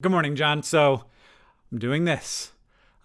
Good morning, John. So, I'm doing this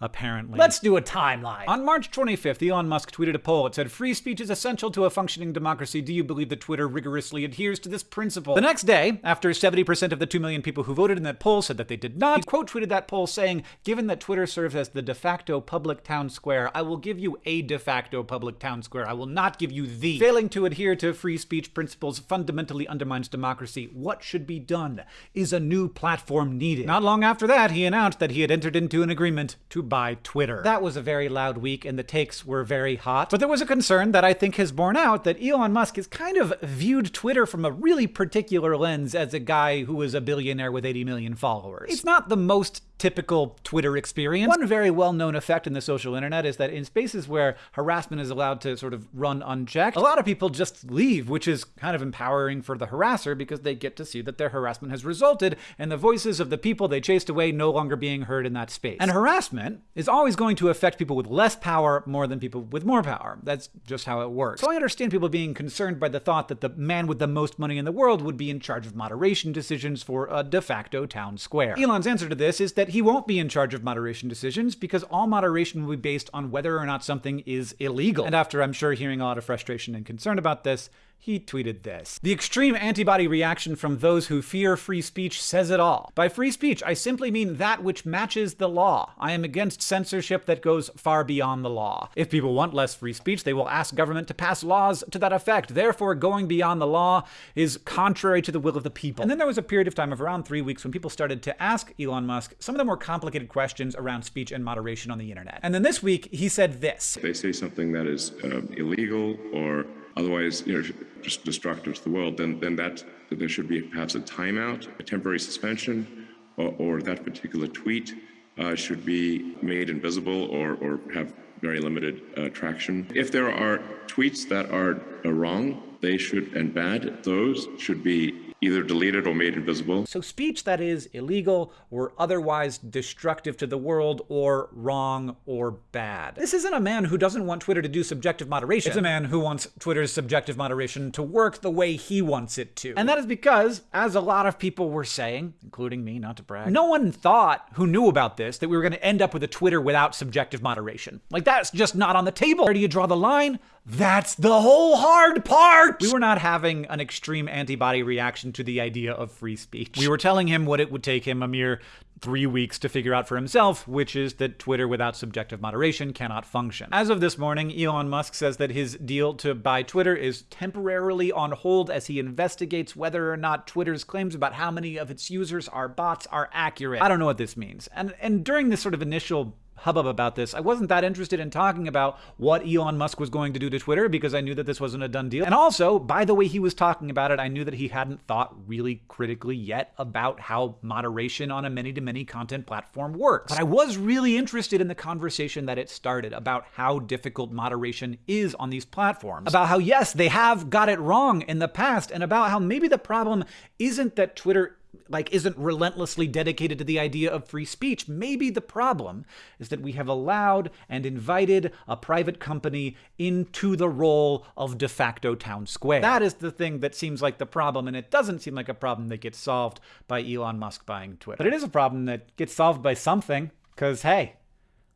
apparently. Let's do a timeline. On March 25th, Elon Musk tweeted a poll. It said, Free speech is essential to a functioning democracy. Do you believe that Twitter rigorously adheres to this principle? The next day, after 70% of the 2 million people who voted in that poll said that they did not, he quote tweeted that poll saying, Given that Twitter serves as the de facto public town square, I will give you a de facto public town square. I will not give you the. Failing to adhere to free speech principles fundamentally undermines democracy. What should be done? Is a new platform needed? Not long after that, he announced that he had entered into an agreement to buy Twitter. That was a very loud week and the takes were very hot. But there was a concern that I think has borne out that Elon Musk has kind of viewed Twitter from a really particular lens as a guy who is a billionaire with 80 million followers. It's not the most typical Twitter experience. One very well-known effect in the social internet is that in spaces where harassment is allowed to sort of run unchecked, a lot of people just leave, which is kind of empowering for the harasser because they get to see that their harassment has resulted in the voices of the people they chased away no longer being heard in that space. And harassment is always going to affect people with less power more than people with more power. That's just how it works. So I understand people being concerned by the thought that the man with the most money in the world would be in charge of moderation decisions for a de facto town square. Elon's answer to this is that he won't be in charge of moderation decisions because all moderation will be based on whether or not something is illegal. And after I'm sure hearing a lot of frustration and concern about this, he tweeted this. The extreme antibody reaction from those who fear free speech says it all. By free speech, I simply mean that which matches the law. I am against censorship that goes far beyond the law. If people want less free speech, they will ask government to pass laws to that effect. Therefore, going beyond the law is contrary to the will of the people. And then there was a period of time of around three weeks when people started to ask Elon Musk some of the more complicated questions around speech and moderation on the internet. And then this week, he said this. They say something that is uh, illegal or otherwise you know, just destructive to the world, then, then that, there should be perhaps a timeout, a temporary suspension, or, or that particular tweet uh, should be made invisible or, or have very limited uh, traction. If there are tweets that are uh, wrong, they should, and bad, those should be either deleted or made invisible. So speech that is illegal or otherwise destructive to the world or wrong or bad. This isn't a man who doesn't want Twitter to do subjective moderation. It's a man who wants Twitter's subjective moderation to work the way he wants it to. And that is because, as a lot of people were saying, including me, not to brag, no one thought who knew about this that we were going to end up with a Twitter without subjective moderation. Like that's just not on the table. Where do you draw the line? That's the whole hard part! We were not having an extreme antibody reaction to the idea of free speech. We were telling him what it would take him a mere three weeks to figure out for himself, which is that Twitter without subjective moderation cannot function. As of this morning, Elon Musk says that his deal to buy Twitter is temporarily on hold as he investigates whether or not Twitter's claims about how many of its users are bots are accurate. I don't know what this means. And and during this sort of initial hubbub about this. I wasn't that interested in talking about what Elon Musk was going to do to Twitter because I knew that this wasn't a done deal. And also, by the way he was talking about it, I knew that he hadn't thought really critically yet about how moderation on a many-to-many content platform works. But I was really interested in the conversation that it started about how difficult moderation is on these platforms. About how, yes, they have got it wrong in the past, and about how maybe the problem isn't that Twitter like isn't relentlessly dedicated to the idea of free speech. Maybe the problem is that we have allowed and invited a private company into the role of de facto town square. That is the thing that seems like the problem, and it doesn't seem like a problem that gets solved by Elon Musk buying Twitter. But it is a problem that gets solved by something, because hey,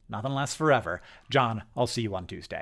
nothing lasts forever. John, I'll see you on Tuesday.